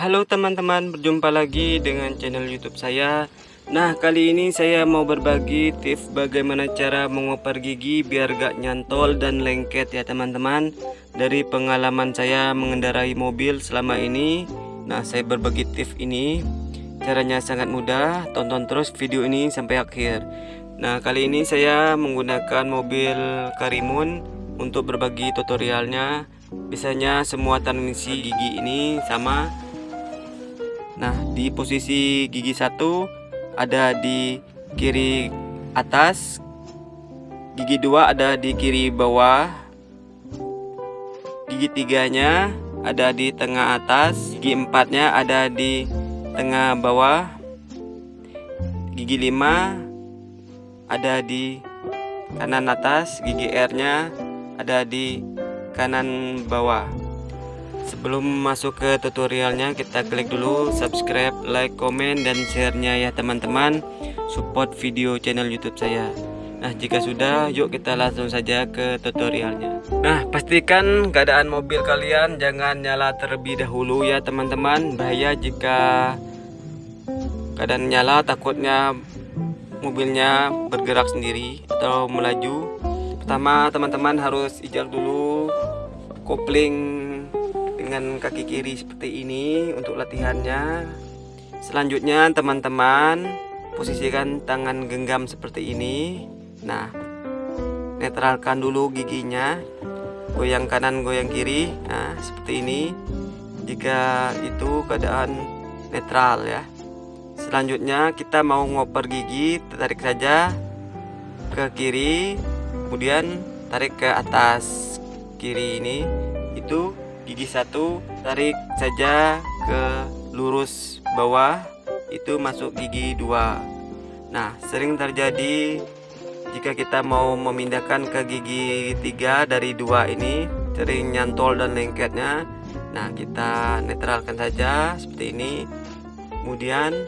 halo teman-teman, berjumpa lagi dengan channel YouTube saya. Nah, kali ini saya mau berbagi tips bagaimana cara mengoper gigi biar gak nyantol dan lengket ya teman-teman. Dari pengalaman saya mengendarai mobil selama ini, nah saya berbagi tips ini. Caranya sangat mudah, tonton terus video ini sampai akhir. Nah, kali ini saya menggunakan mobil Karimun untuk berbagi tutorialnya biasanya semua transmisi gigi ini sama nah di posisi gigi satu ada di kiri atas gigi dua ada di kiri bawah gigi tiganya ada di tengah atas gigi empatnya ada di tengah bawah gigi lima ada di kanan atas gigi R nya ada di kanan bawah sebelum masuk ke tutorialnya kita klik dulu subscribe like komen dan sharenya ya teman-teman. Support video channel youtube saya. Nah jika sudah yuk kita langsung saja ke tutorialnya. Nah pastikan keadaan mobil kalian jangan nyala terlebih dahulu ya teman-teman. Bahaya jika keadaan nyala takutnya mobilnya bergerak sendiri atau melaju. Pertama teman-teman harus ijak dulu kopling dengan kaki kiri seperti ini untuk latihannya. Selanjutnya teman-teman posisikan tangan genggam seperti ini. Nah netralkan dulu giginya. Goyang kanan goyang kiri. Nah seperti ini. Jika itu keadaan netral ya. Selanjutnya kita mau ngoper gigi tarik saja ke kiri kemudian tarik ke atas kiri ini. Itu gigi satu tarik saja ke lurus bawah itu masuk gigi dua. Nah sering terjadi jika kita mau memindahkan ke gigi tiga dari dua ini sering nyantol dan lengketnya. Nah kita netralkan saja seperti ini. Kemudian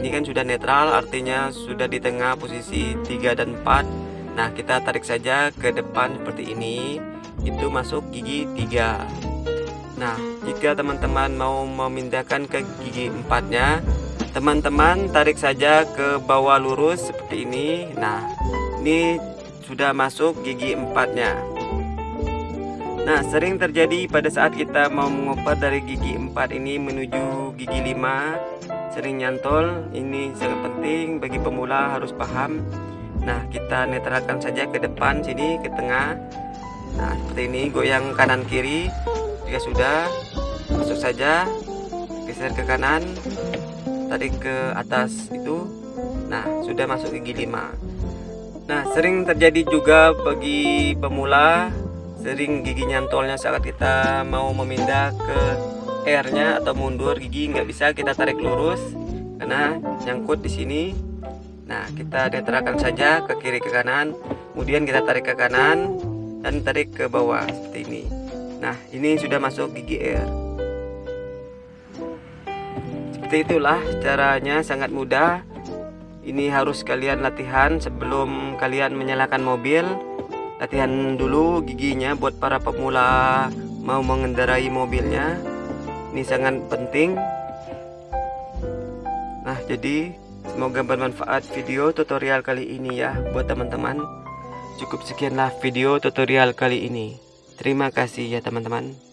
ini kan sudah netral artinya sudah di tengah posisi 3 dan 4 Nah kita tarik saja ke depan seperti ini Itu masuk gigi 3 Nah jika teman-teman mau memindahkan ke gigi empatnya Teman-teman tarik saja ke bawah lurus seperti ini. Nah ini sudah masuk gigi empatnya. Nah sering terjadi pada saat kita mau mengoper dari gigi 4 ini menuju gigi 5 Sering nyantol Ini sangat penting bagi pemula harus paham. Nah kita netralkan saja ke depan sini ke tengah Nah seperti ini goyang kanan kiri. Jika sudah masuk saja. Geser ke kanan tarik ke atas itu. Nah sudah masuk gigi 5 Nah sering terjadi juga bagi pemula. Sering gigi nyantolnya saat kita mau memindah ke R nya atau mundur gigi nggak bisa kita tarik lurus. Karena nyangkut di sini. Nah kita netralkan saja ke kiri ke kanan. Kemudian kita tarik ke kanan Dan tarik ke bawah seperti ini Nah ini sudah masuk gigi R Seperti itulah caranya sangat mudah. Ini harus kalian latihan sebelum kalian menyalakan mobil. Latihan dulu giginya buat para pemula mau mengendarai mobilnya. Ini sangat penting. Nah jadi Semoga bermanfaat video tutorial kali ini ya buat teman-teman. Cukup sekianlah video tutorial kali ini. Terima kasih ya teman-teman.